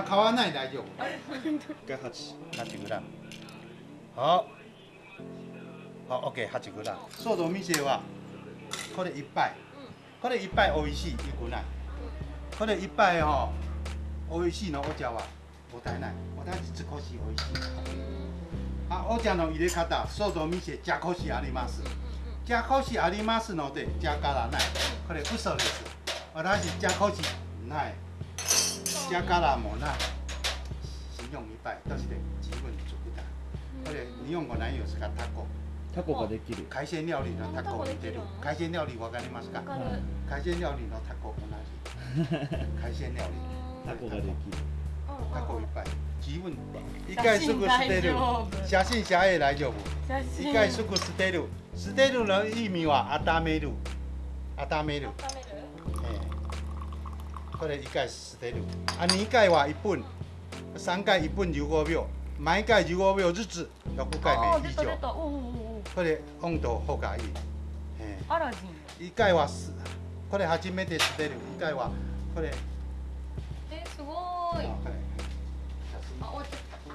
あ買わない大丈夫。が八。8g 好好 OK8g そうの店は。これいっぱいこれいっぱい美味しいいくない。これいっぱいほ美味しいのお茶はもったいない。私少し美味しい。あお茶の入れ方そうの店じゃこしあります。じゃこしありますのでじゃからない。これ嘘です。私じゃこしないじゃからもない信用いっぱいとして自分作ったこれ日本語何ですかタコタコができる。海鮮料理のタコを似てる海鮮料理わかりますかわかる海鮮料理のタコ同じ海鮮料理。タコができる。タコいっぱい自分？一回すぐ捨てる写真写へ大丈夫写真一回すぐ捨てる捨てるの意味は温める温める、温めるえーこれ一回捨てるあ二回は1分三回1分15秒毎回15秒ずつ6回目以上これ温度方がいい、えアラジンー、一回はすこれ初めて捨てる一回はこれえすごあい。これ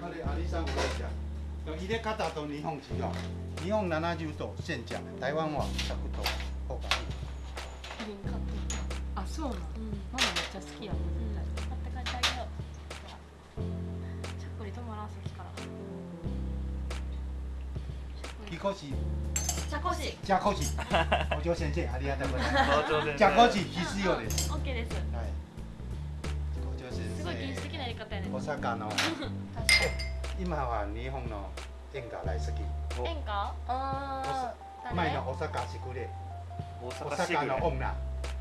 これアリさんこれじゃ入れ方と日本違う日本70度煎茶台湾は100度方がいいそうなん。ママめっちゃ好きやもん。絶対買って帰ってあげよう。しゃっくり止まらんさっきから木越茶こしじゃこしお嬢先生ありがとうございます。じゃこし必要ですオッケーですはいお嬢先すごい原始的生なやり方やね大阪の確か今は日本の演歌大好きに演歌前の大阪しくれ大阪の女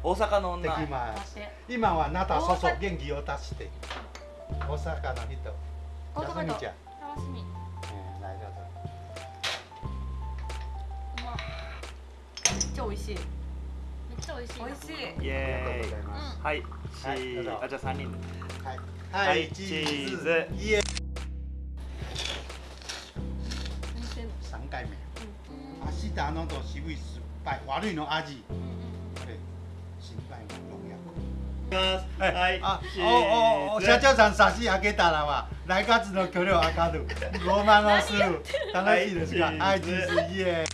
大阪ので女。今はなたそそ元気を出して。大阪の人大阪の休みちゃん。楽しみ。えー大丈夫。うまめっちゃ美味しい。めっちゃ美味しい美味しい。イありがとうエーイござい。ます。はい。チはいあじゃあ三人。で。はい。はいはい、チーズ。チーズ。イエ何してんの三回目。うん。明日あのと渋い酸っぱい。悪いの味。うんはい。あチ、おお社長さん差し上げたらは来月の距離を測る。ごまのする。楽しいですか？ははいい、チチーズーズイエ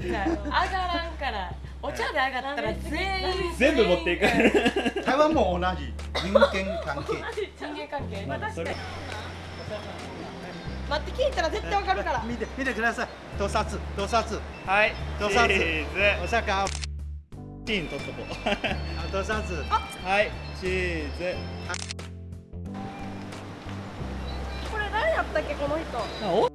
じゃあ上がらんからお茶で上がったら全員全部持っていく。台湾も同じ人間関係。人間関係？まあそれ。待って聞いたら絶対わかるから見て見てください。盗撮盗撮。はい。どうぞチーズ。お魚。チーン取っとこう。あ盗撮。はい。チーズ。これ誰やったっけこの人あお